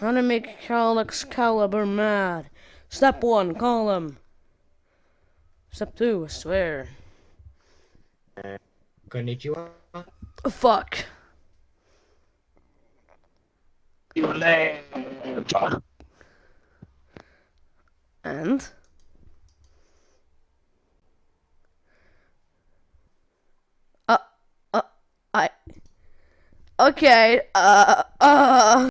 How to make Cal Excalibur mad. Step one, call him. Step two, I swear. Konnichiwa. Oh, fuck. You lame. And? Uh, uh, I. Okay, uh, uh.